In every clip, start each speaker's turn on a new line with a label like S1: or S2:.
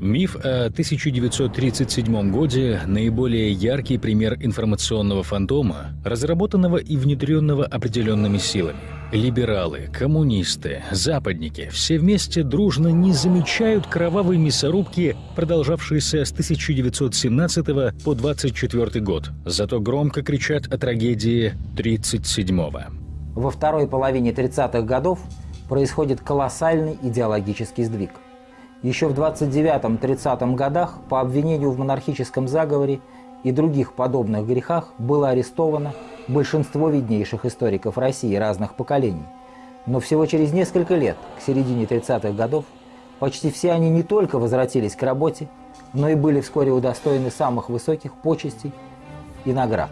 S1: Миф о 1937 годе – наиболее яркий пример информационного фантома, разработанного и внедренного определенными силами. Либералы, коммунисты, западники – все вместе дружно не замечают кровавые мясорубки, продолжавшиеся с 1917 по 24 год, зато громко кричат о трагедии 37-го.
S2: Во второй половине 30-х годов происходит колоссальный идеологический сдвиг – еще в 29-30 годах по обвинению в монархическом заговоре и других подобных грехах было арестовано большинство виднейших историков России разных поколений. Но всего через несколько лет, к середине 30-х годов, почти все они не только возвратились к работе, но и были вскоре удостоены самых высоких почестей и наград.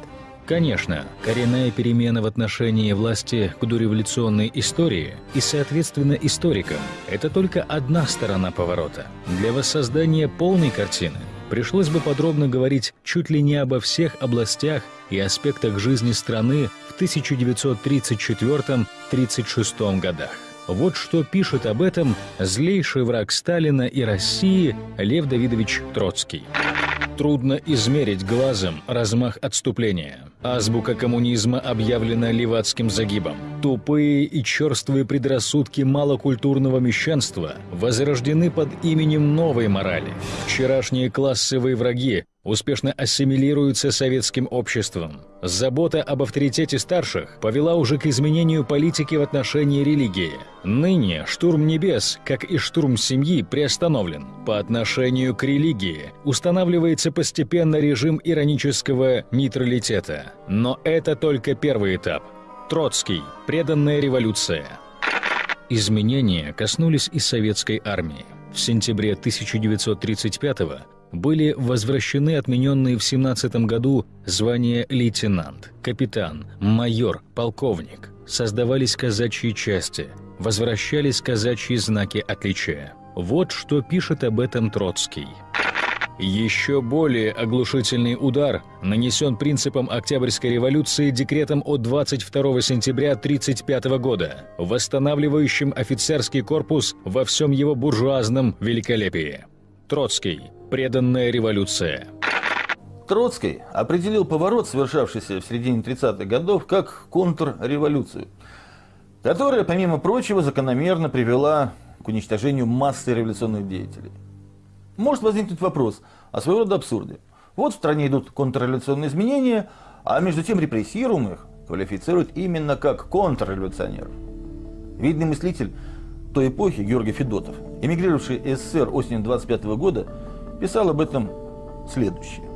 S1: Конечно, коренная перемена в отношении власти к дореволюционной истории и, соответственно, историкам – это только одна сторона поворота. Для воссоздания полной картины пришлось бы подробно говорить чуть ли не обо всех областях и аспектах жизни страны в 1934-36 годах. Вот что пишет об этом злейший враг Сталина и России Лев Давидович Троцкий. Трудно измерить глазом размах отступления. Азбука коммунизма объявлена левацким загибом. Тупые и черствые предрассудки малокультурного мещанства возрождены под именем новой морали. Вчерашние классовые враги успешно ассимилируются советским обществом. Забота об авторитете старших повела уже к изменению политики в отношении религии. Ныне штурм небес, как и штурм семьи, приостановлен. По отношению к религии устанавливается постепенно режим иронического нейтралитета. Но это только первый этап. Троцкий. Преданная революция. Изменения коснулись и советской армии. В сентябре 1935 года были возвращены отмененные в 17 году звания лейтенант, капитан, майор, полковник. Создавались казачьи части, возвращались казачьи знаки отличия. Вот что пишет об этом Троцкий. Еще более оглушительный удар нанесен принципом Октябрьской революции декретом от 22 сентября 1935 года, восстанавливающим офицерский корпус во всем его буржуазном великолепии. Троцкий. Преданная революция.
S3: Троцкий определил поворот, совершавшийся в середине 30-х годов, как контрреволюцию, которая, помимо прочего, закономерно привела к уничтожению массы революционных деятелей. Может возникнуть вопрос о своего рода абсурде. Вот в стране идут контрреволюционные изменения, а между тем репрессируемых квалифицируют именно как контрреволюционеров. Видный мыслитель той эпохи Георгий Федотов, эмигрировавший из СССР осенью 25 года, писал об этом следующее.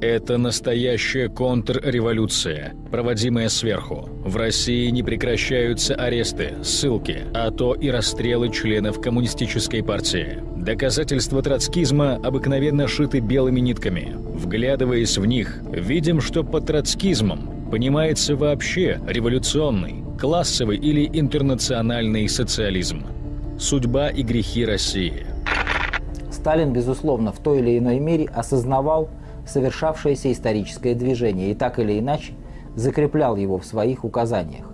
S1: Это настоящая контрреволюция, проводимая сверху. В России не прекращаются аресты, ссылки, а то и расстрелы членов коммунистической партии. Доказательства троцкизма обыкновенно шиты белыми нитками. Вглядываясь в них, видим, что под троцкизмом понимается вообще революционный, классовый или интернациональный социализм. Судьба и грехи России –
S2: Сталин, безусловно, в той или иной мере осознавал совершавшееся историческое движение и так или иначе закреплял его в своих указаниях.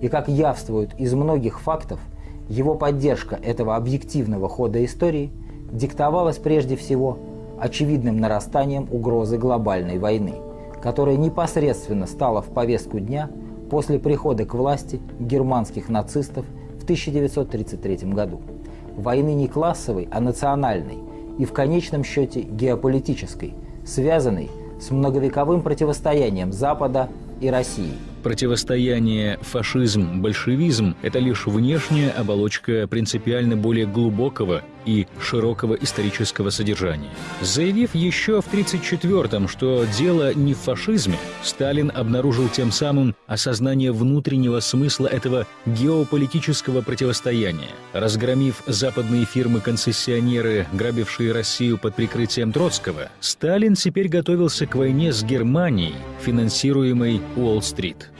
S2: И как явствует из многих фактов, его поддержка этого объективного хода истории диктовалась прежде всего очевидным нарастанием угрозы глобальной войны, которая непосредственно стала в повестку дня после прихода к власти германских нацистов в 1933 году. Войны не классовой, а национальной, и в конечном счете геополитической, связанной с многовековым противостоянием Запада и России –
S1: Противостояние фашизм-большевизм – это лишь внешняя оболочка принципиально более глубокого и широкого исторического содержания. Заявив еще в 1934-м, что дело не в фашизме, Сталин обнаружил тем самым осознание внутреннего смысла этого геополитического противостояния. Разгромив западные фирмы-концессионеры, грабившие Россию под прикрытием Троцкого, Сталин теперь готовился к войне с Германией, финансируемой Уолл-стрит.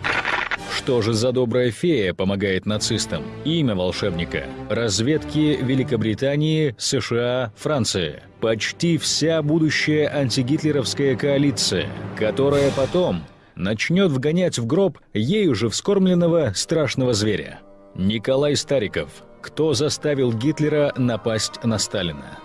S1: Что же за добрая фея помогает нацистам? Имя волшебника. Разведки Великобритании, США, Франции. Почти вся будущая антигитлеровская коалиция, которая потом начнет вгонять в гроб ею же вскормленного страшного зверя. Николай Стариков. Кто заставил Гитлера напасть на Сталина?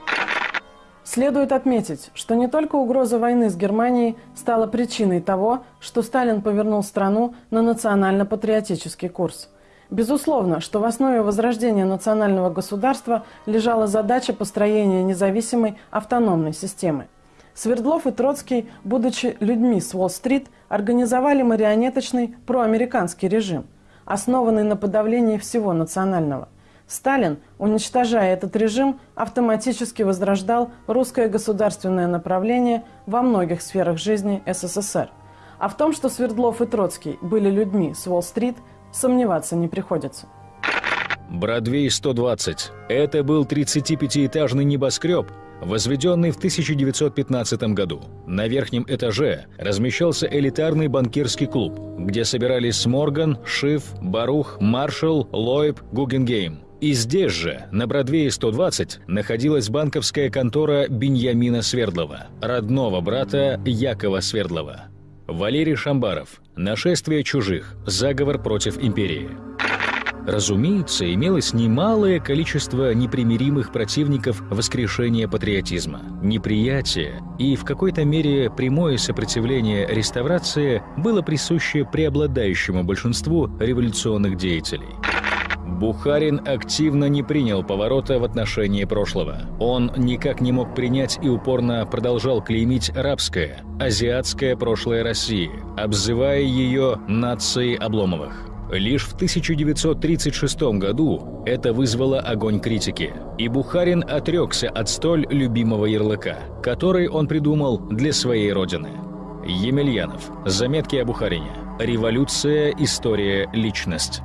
S4: Следует отметить, что не только угроза войны с Германией стала причиной того, что Сталин повернул страну на национально-патриотический курс. Безусловно, что в основе возрождения национального государства лежала задача построения независимой автономной системы. Свердлов и Троцкий, будучи людьми с Уолл-стрит, организовали марионеточный проамериканский режим, основанный на подавлении всего национального – Сталин, уничтожая этот режим, автоматически возрождал русское государственное направление во многих сферах жизни СССР. А в том, что Свердлов и Троцкий были людьми с Уолл-стрит, сомневаться не приходится.
S1: Бродвей 120. Это был 35-этажный небоскреб, возведенный в 1915 году. На верхнем этаже размещался элитарный банкирский клуб, где собирались Морган, Шиф, Барух, Маршалл, Лойб, Гугенгейм – и здесь же, на Бродвее 120, находилась банковская контора Беньямина Свердлова, родного брата Якова Свердлова. Валерий Шамбаров. Нашествие чужих. Заговор против империи. Разумеется, имелось немалое количество непримиримых противников воскрешения патриотизма. Неприятие и в какой-то мере прямое сопротивление реставрации было присуще преобладающему большинству революционных деятелей. Бухарин активно не принял поворота в отношении прошлого. Он никак не мог принять и упорно продолжал клеймить рабское, азиатское прошлое России, обзывая ее нацией Обломовых. Лишь в 1936 году это вызвало огонь критики, и Бухарин отрекся от столь любимого ярлыка, который он придумал для своей родины. Емельянов. Заметки о Бухарине. Революция, история, личность.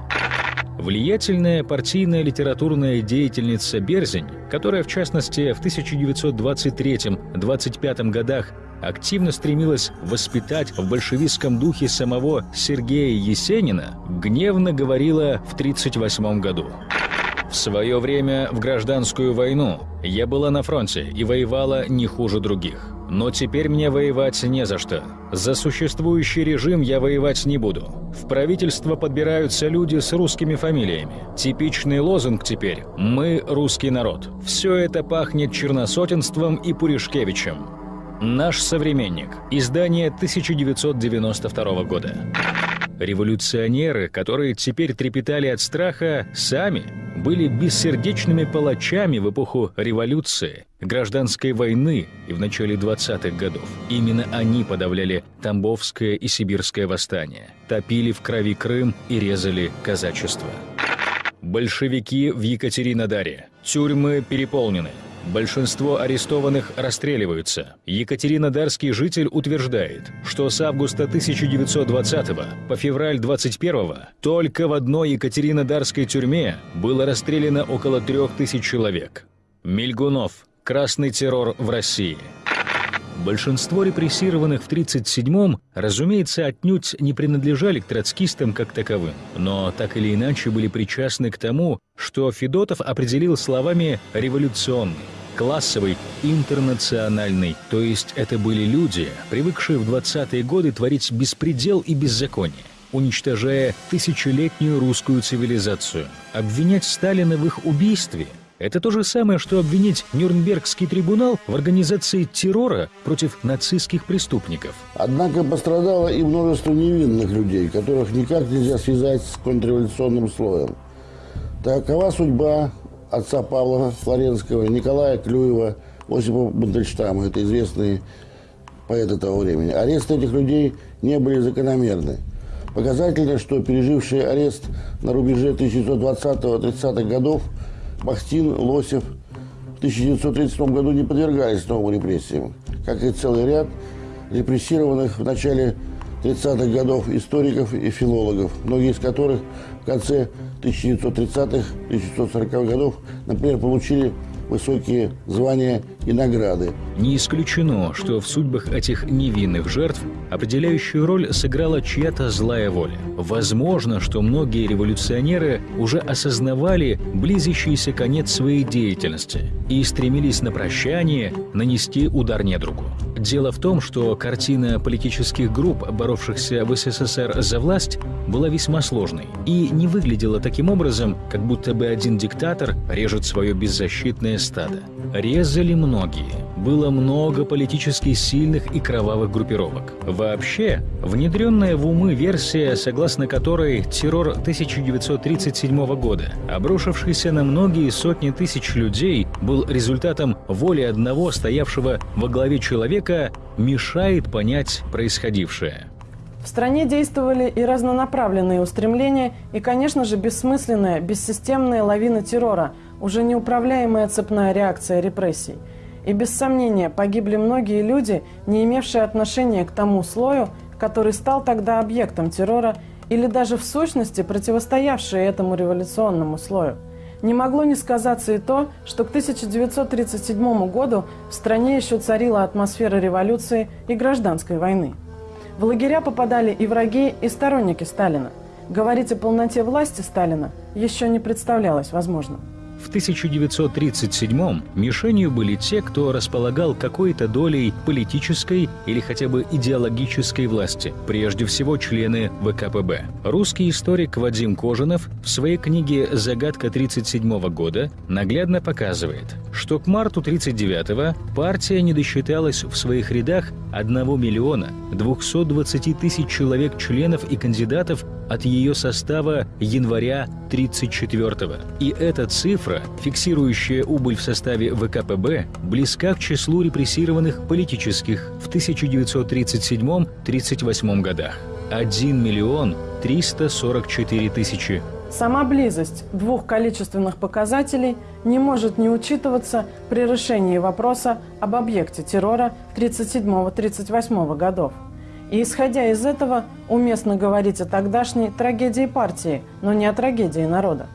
S1: Влиятельная партийная литературная деятельница Берзень, которая в частности в 1923-25 годах активно стремилась воспитать в большевистском духе самого Сергея Есенина, гневно говорила в 1938 году. В свое время в гражданскую войну я была на фронте и воевала не хуже других. Но теперь мне воевать не за что. За существующий режим я воевать не буду. В правительство подбираются люди с русскими фамилиями. Типичный лозунг теперь «Мы русский народ». Все это пахнет черносотенством и Пуришкевичем. Наш современник. Издание 1992 года. Революционеры, которые теперь трепетали от страха, сами были бессердечными палачами в эпоху революции, гражданской войны и в начале 20-х годов. Именно они подавляли Тамбовское и Сибирское восстание, топили в крови Крым и резали казачество. Большевики в Екатеринодаре. Тюрьмы переполнены. Большинство арестованных расстреливаются. Екатеринодарский житель утверждает, что с августа 1920 по февраль 21 только в одной Екатеринодарской тюрьме было расстреляно около трех тысяч человек. Мельгунов. Красный террор в России. Большинство репрессированных в 1937-м, разумеется, отнюдь не принадлежали к троцкистам как таковым, но так или иначе были причастны к тому, что Федотов определил словами «революционный» классовый, интернациональный. То есть это были люди, привыкшие в 20-е годы творить беспредел и беззаконие уничтожая тысячелетнюю русскую цивилизацию. Обвинять Сталина в их убийстве – это то же самое, что обвинить Нюрнбергский трибунал в организации террора против нацистских преступников.
S5: Однако пострадало и множество невинных людей, которых никак нельзя связать с контрреволюционным слоем. Такова судьба отца Павла Флоренского, Николая Клюева, Осипа Бандельштама. Это известные поэты того времени. Аресты этих людей не были закономерны. Показательно, что пережившие арест на рубеже 1920-30-х годов Бахтин, Лосев в 1937 году не подвергались новым репрессиям, как и целый ряд репрессированных в начале 30-х годов историков и филологов, многие из которых в конце 1930-х, 1940-х годов, например, получили высокие звания и награды.
S1: Не исключено, что в судьбах этих невинных жертв определяющую роль сыграла чья-то злая воля. Возможно, что многие революционеры уже осознавали близящийся конец своей деятельности и стремились на прощание нанести удар недругу. Дело в том, что картина политических групп, боровшихся в СССР за власть, была весьма сложной и не выглядела таким образом, как будто бы один диктатор режет свое беззащитное стадо. Резали многие, было много политически сильных и кровавых группировок. Вообще, внедренная в умы версия, согласно которой террор 1937 года, обрушившийся на многие сотни тысяч людей, был результатом воли одного стоявшего во главе человека, мешает понять происходившее.
S4: В стране действовали и разнонаправленные устремления, и, конечно же, бессмысленная, бессистемная лавина террора, уже неуправляемая цепная реакция репрессий. И без сомнения погибли многие люди, не имевшие отношения к тому слою, который стал тогда объектом террора, или даже в сущности противостоявшие этому революционному слою. Не могло не сказаться и то, что к 1937 году в стране еще царила атмосфера революции и гражданской войны. В лагеря попадали и враги, и сторонники Сталина. Говорить о полноте власти Сталина еще не представлялось возможным.
S1: В 1937-м мишенью были те, кто располагал какой-то долей политической или хотя бы идеологической власти, прежде всего члены ВКПБ. Русский историк Вадим Кожинов в своей книге «Загадка 1937 года» наглядно показывает, что к марту 1939-го партия не досчиталась в своих рядах 1 миллиона 220 тысяч человек членов и кандидатов от ее состава января 1934 -го. И эта цифра, фиксирующая убыль в составе ВКПБ, близка к числу репрессированных политических в 1937-1938 годах. 1 миллион 344 тысячи
S4: Сама близость двух количественных показателей не может не учитываться при решении вопроса об объекте террора 1937-1938 годов. И исходя из этого, уместно говорить о тогдашней трагедии партии, но не о трагедии народа.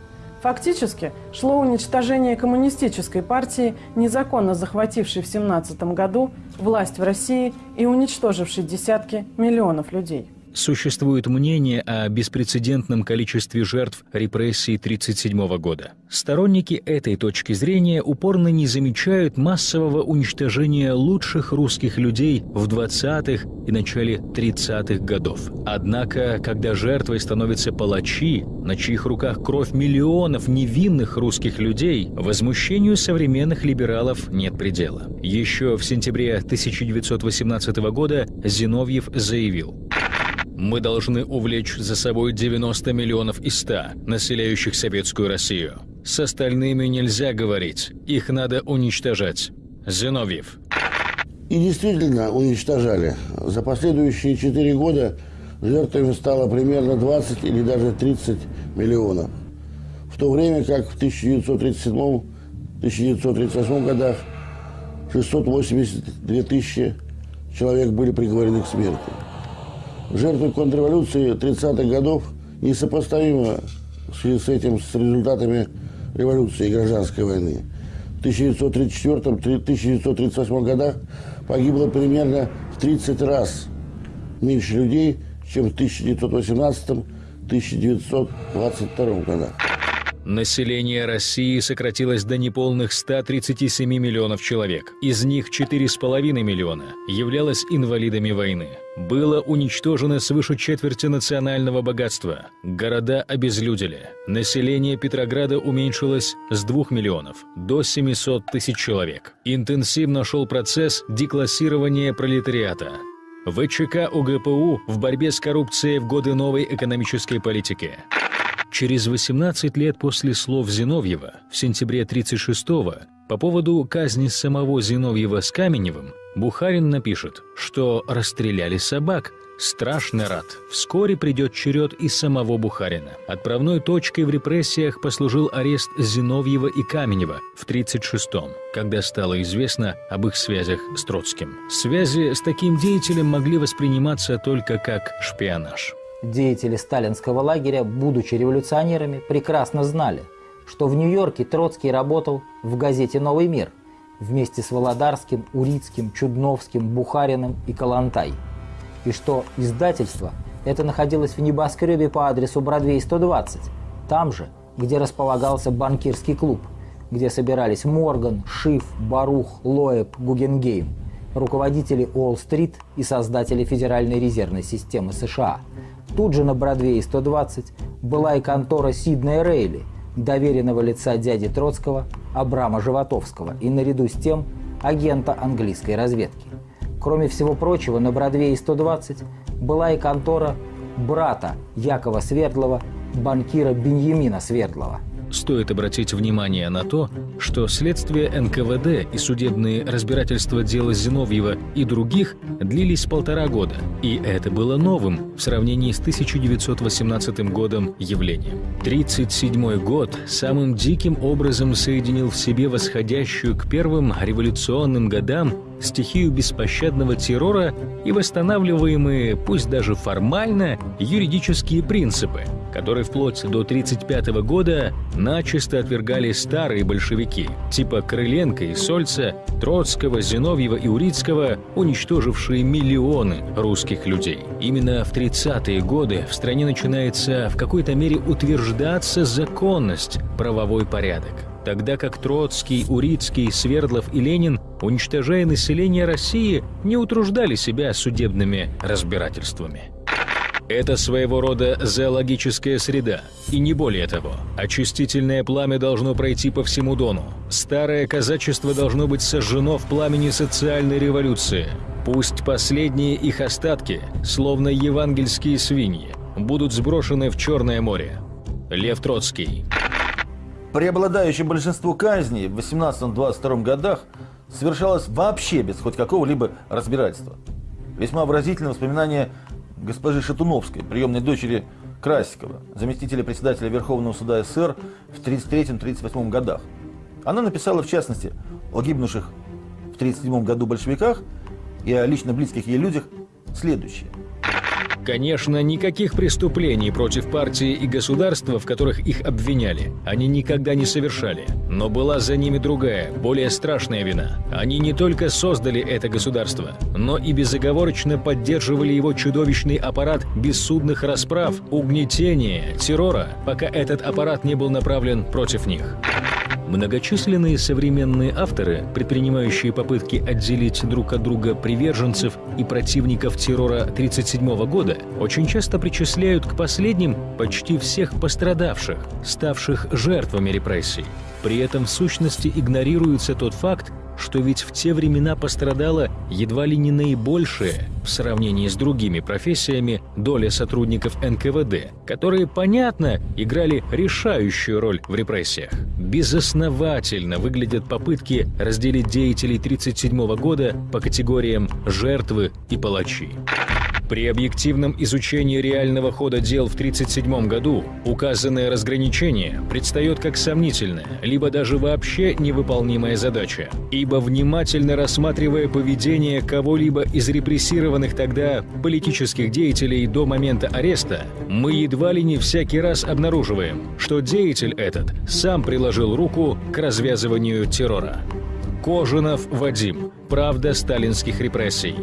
S4: Фактически шло уничтожение коммунистической партии, незаконно захватившей в 17 году власть в России и уничтожившей десятки миллионов людей.
S1: Существует мнение о беспрецедентном количестве жертв репрессий 1937 года. Сторонники этой точки зрения упорно не замечают массового уничтожения лучших русских людей в 20-х и начале 30-х годов. Однако, когда жертвой становятся палачи, на чьих руках кровь миллионов невинных русских людей, возмущению современных либералов нет предела. Еще в сентябре 1918 года Зиновьев заявил мы должны увлечь за собой 90 миллионов из 100, населяющих Советскую Россию. С остальными нельзя говорить, их надо уничтожать. Зиновьев.
S5: И действительно уничтожали. За последующие четыре года жертвами стало примерно 20 или даже 30 миллионов. В то время как в 1937-1938 годах 682 тысячи человек были приговорены к смерти жертвы контрреволюции 30-х годов несопоставимо в связи с этим с результатами революции и гражданской войны. В 1934-1938 годах погибло примерно в 30 раз меньше людей, чем в 1918-1922 годах.
S1: Население России сократилось до неполных 137 миллионов человек. Из них 4,5 миллиона являлось инвалидами войны. Было уничтожено свыше четверти национального богатства. Города обезлюдили. Население Петрограда уменьшилось с 2 миллионов до 700 тысяч человек. Интенсивно шел процесс деклассирования пролетариата. ВЧК УГПУ в борьбе с коррупцией в годы новой экономической политики. Через 18 лет после слов Зиновьева, в сентябре 1936-го, по поводу казни самого Зиновьева с Каменевым, Бухарин напишет, что расстреляли собак. Страшный рад. Вскоре придет черед и самого Бухарина. Отправной точкой в репрессиях послужил арест Зиновьева и Каменева в 1936-м, когда стало известно об их связях с Троцким. Связи с таким деятелем могли восприниматься только как шпионаж.
S2: Деятели сталинского лагеря, будучи революционерами, прекрасно знали, что в Нью-Йорке Троцкий работал в газете «Новый мир» вместе с Володарским, Урицким, Чудновским, Бухариным и Калантай, и что издательство это находилось в небоскребе по адресу Бродвей 120, там же, где располагался банкирский клуб, где собирались Морган, Шиф, Барух, Лоэб, Гугенгейм, руководители Уолл-стрит и создатели Федеральной резервной системы США – Тут же на Бродвее 120 была и контора Сиднея Рейли, доверенного лица дяди Троцкого Абрама Животовского, и наряду с тем агента английской разведки. Кроме всего прочего, на Бродвее 120 была и контора брата Якова Свердлова, банкира Беньямина Свердлова –
S1: Стоит обратить внимание на то, что следствие НКВД и судебные разбирательства дела Зиновьева и других длились полтора года, и это было новым в сравнении с 1918 годом явлением. 1937 год самым диким образом соединил в себе восходящую к первым революционным годам стихию беспощадного террора и восстанавливаемые, пусть даже формально, юридические принципы, которые вплоть до 1935 года начисто отвергали старые большевики, типа Крыленко и Сольца, Троцкого, Зиновьева и Урицкого, уничтожившие миллионы русских людей. Именно в 30-е годы в стране начинается в какой-то мере утверждаться законность, правовой порядок тогда как Троцкий, Урицкий, Свердлов и Ленин, уничтожая население России, не утруждали себя судебными разбирательствами. Это своего рода зоологическая среда, и не более того. Очистительное пламя должно пройти по всему Дону. Старое казачество должно быть сожжено в пламени социальной революции. Пусть последние их остатки, словно евангельские свиньи, будут сброшены в Черное море. Лев Троцкий.
S3: Преобладающее большинство казней в 18-22 годах совершалось вообще без хоть какого-либо разбирательства. Весьма выразительно воспоминание госпожи Шатуновской, приемной дочери Красикова, заместителя председателя Верховного суда СССР в 1933-1938 годах. Она написала, в частности, о гибнувших в 1937 году большевиках и о лично близких ей людях следующее –
S1: Конечно, никаких преступлений против партии и государства, в которых их обвиняли, они никогда не совершали. Но была за ними другая, более страшная вина. Они не только создали это государство, но и безоговорочно поддерживали его чудовищный аппарат бессудных расправ, угнетения, террора, пока этот аппарат не был направлен против них. Многочисленные современные авторы, предпринимающие попытки отделить друг от друга приверженцев и противников террора 1937 года, очень часто причисляют к последним почти всех пострадавших, ставших жертвами репрессий. При этом в сущности игнорируется тот факт, что ведь в те времена пострадала едва ли не наибольшая в сравнении с другими профессиями доля сотрудников НКВД, которые, понятно, играли решающую роль в репрессиях. Безосновательно выглядят попытки разделить деятелей 1937 года по категориям «жертвы» и «палачи». При объективном изучении реального хода дел в 1937 году указанное разграничение предстает как сомнительная, либо даже вообще невыполнимая задача, ибо внимательно рассматривая поведение кого-либо из репрессированных тогда политических деятелей до момента ареста, мы едва ли не всякий раз обнаруживаем, что деятель этот сам приложил руку к развязыванию террора. Кожинов Вадим. Правда сталинских репрессий.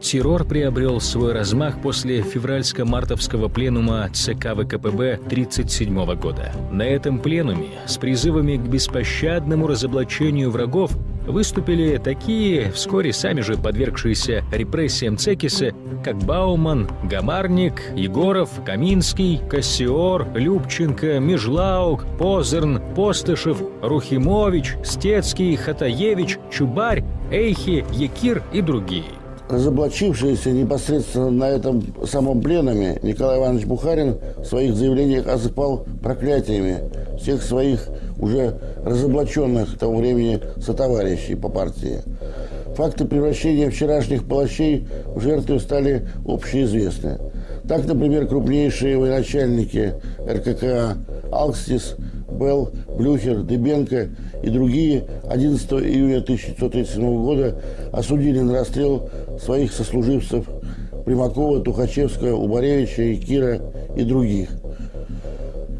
S1: Террор приобрел свой размах после февральско-мартовского пленума ЦК ВКПБ 1937 года. На этом пленуме с призывами к беспощадному разоблачению врагов выступили такие, вскоре сами же подвергшиеся репрессиям Цекиса, как Бауман, Гамарник, Егоров, Каминский, Кассиор, Любченко, Межлаук, Позерн, Постышев, Рухимович, Стецкий, Хатаевич, Чубарь, Эйхи, Якир и другие –
S5: Разоблачившийся непосредственно на этом самом пленуме Николай Иванович Бухарин в своих заявлениях осыпал проклятиями всех своих уже разоблаченных к тому времени сотоварищей по партии. Факты превращения вчерашних палачей в жертвы стали общеизвестны. Так, например, крупнейшие военачальники РКК Алкстис Белл, Блюхер, Дебенко и другие 11 июня 1937 года осудили на расстрел своих сослуживцев Примакова, Тухачевского, Убаревича, Кира и других.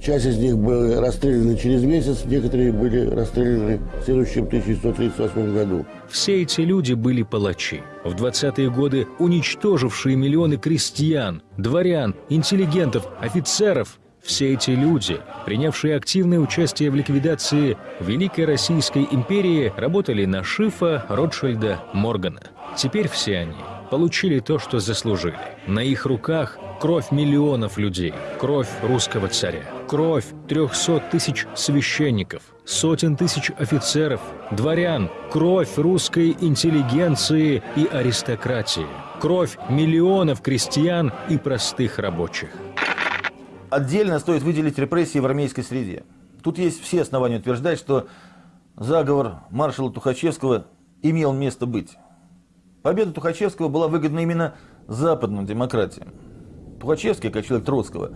S5: Часть из них были расстреляны через месяц, некоторые были расстреляны в следующем 1938 году.
S1: Все эти люди были палачи. В 20-е годы уничтожившие миллионы крестьян, дворян, интеллигентов, офицеров – все эти люди, принявшие активное участие в ликвидации Великой Российской империи, работали на Шифа, Ротшильда, Моргана. Теперь все они получили то, что заслужили. На их руках кровь миллионов людей, кровь русского царя. Кровь 300 тысяч священников, сотен тысяч офицеров, дворян, кровь русской интеллигенции и аристократии, кровь миллионов крестьян и простых рабочих.
S3: Отдельно стоит выделить репрессии в армейской среде. Тут есть все основания утверждать, что заговор маршала Тухачевского имел место быть. Победа Тухачевского была выгодна именно западным демократиям. Тухачевский, как человек Троцкого,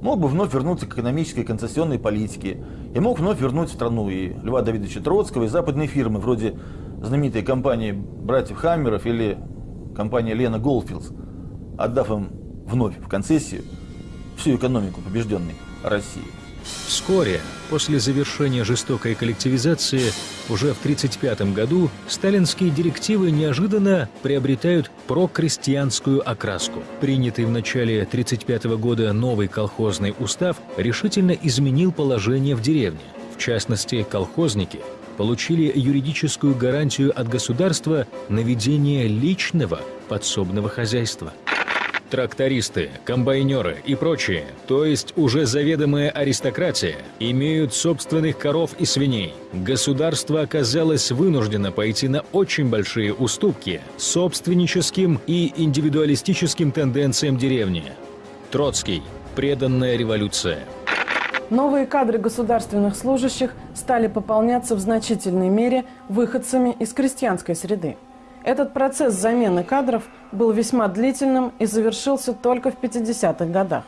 S3: мог бы вновь вернуться к экономической концессионной политике и мог вновь вернуть в страну и Льва Давидовича Троцкого, и западные фирмы, вроде знаменитой компании братьев Хаммеров или компании Лена Голдфилдс, отдав им вновь в концессию всю экономику побежденной России.
S1: Вскоре, после завершения жестокой коллективизации, уже в 1935 году сталинские директивы неожиданно приобретают прокрестьянскую окраску. Принятый в начале 1935 года новый колхозный устав решительно изменил положение в деревне. В частности, колхозники получили юридическую гарантию от государства на ведение личного подсобного хозяйства трактористы, комбайнеры и прочие, то есть уже заведомая аристократия, имеют собственных коров и свиней. Государство оказалось вынуждено пойти на очень большие уступки собственническим и индивидуалистическим тенденциям деревни. Троцкий. Преданная революция.
S4: Новые кадры государственных служащих стали пополняться в значительной мере выходцами из крестьянской среды. Этот процесс замены кадров был весьма длительным и завершился только в 50-х годах.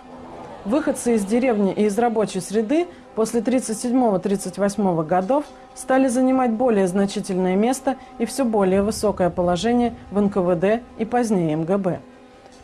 S4: Выходцы из деревни и из рабочей среды после 1937-1938 годов стали занимать более значительное место и все более высокое положение в НКВД и позднее МГБ.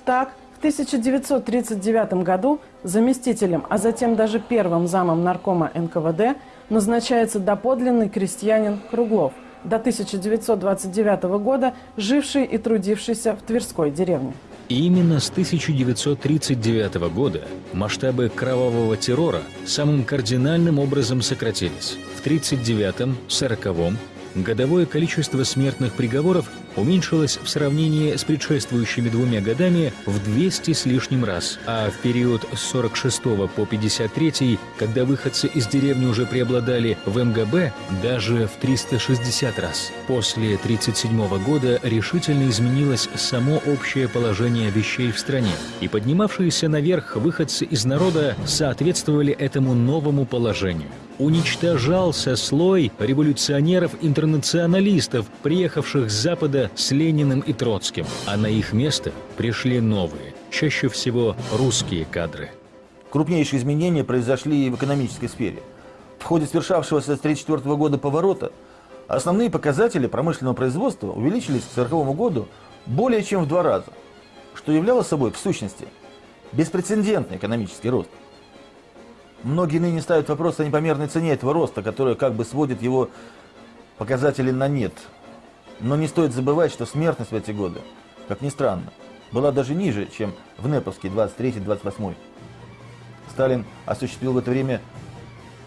S4: Так, в 1939 году заместителем, а затем даже первым замом наркома НКВД назначается доподлинный крестьянин Круглов – до 1929 года живший и трудившийся в Тверской деревне.
S1: именно с 1939 года масштабы кровавого террора самым кардинальным образом сократились. В 1939-1940 годовое количество смертных приговоров уменьшилось в сравнении с предшествующими двумя годами в 200 с лишним раз, а в период с 46 по 53, когда выходцы из деревни уже преобладали в МГБ, даже в 360 раз. После 1937 года решительно изменилось само общее положение вещей в стране, и поднимавшиеся наверх выходцы из народа соответствовали этому новому положению уничтожался слой революционеров-интернационалистов, приехавших с Запада с Лениным и Троцким, а на их место пришли новые, чаще всего русские кадры.
S3: Крупнейшие изменения произошли и в экономической сфере. В ходе свершавшегося с 1934 года поворота основные показатели промышленного производства увеличились к 1940 году более чем в два раза, что являло собой, в сущности, беспрецедентный экономический рост. Многие ныне ставят вопрос о непомерной цене этого роста, которая как бы сводит его показатели на нет. Но не стоит забывать, что смертность в эти годы, как ни странно, была даже ниже, чем в НЭПовский 23-28. Сталин осуществил в это время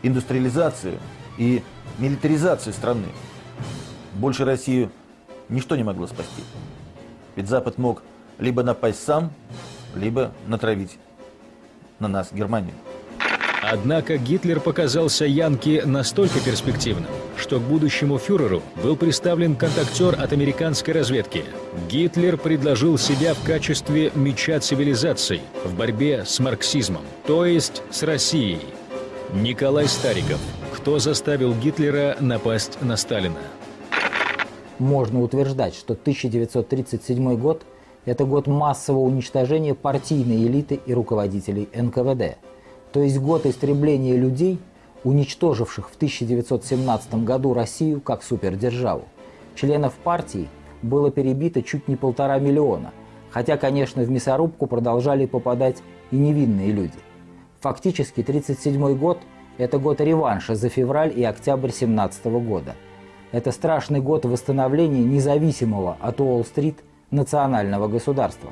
S3: индустриализацию и милитаризацию страны. Больше Россию ничто не могло спасти. Ведь Запад мог либо напасть сам, либо натравить на нас Германию.
S1: Однако Гитлер показался Янке настолько перспективным, что к будущему фюреру был представлен контактер от американской разведки. Гитлер предложил себя в качестве меча цивилизаций в борьбе с марксизмом, то есть с Россией. Николай Стариков. Кто заставил Гитлера напасть на Сталина?
S2: Можно утверждать, что 1937 год – это год массового уничтожения партийной элиты и руководителей НКВД – то есть год истребления людей, уничтоживших в 1917 году Россию как супердержаву. Членов партии было перебито чуть не полтора миллиона, хотя, конечно, в мясорубку продолжали попадать и невинные люди. Фактически 1937 год – это год реванша за февраль и октябрь 17 года. Это страшный год восстановления независимого от Уолл-стрит национального государства.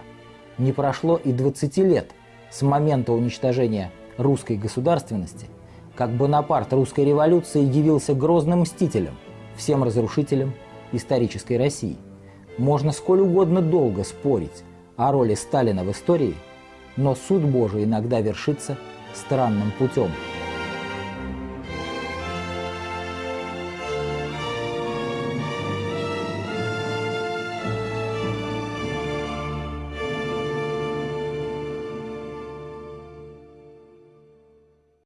S2: Не прошло и 20 лет с момента уничтожения русской государственности, как Бонапарт русской революции явился грозным мстителем, всем разрушителем исторической России. Можно сколь угодно долго спорить о роли Сталина в истории, но суд Божий иногда вершится странным путем –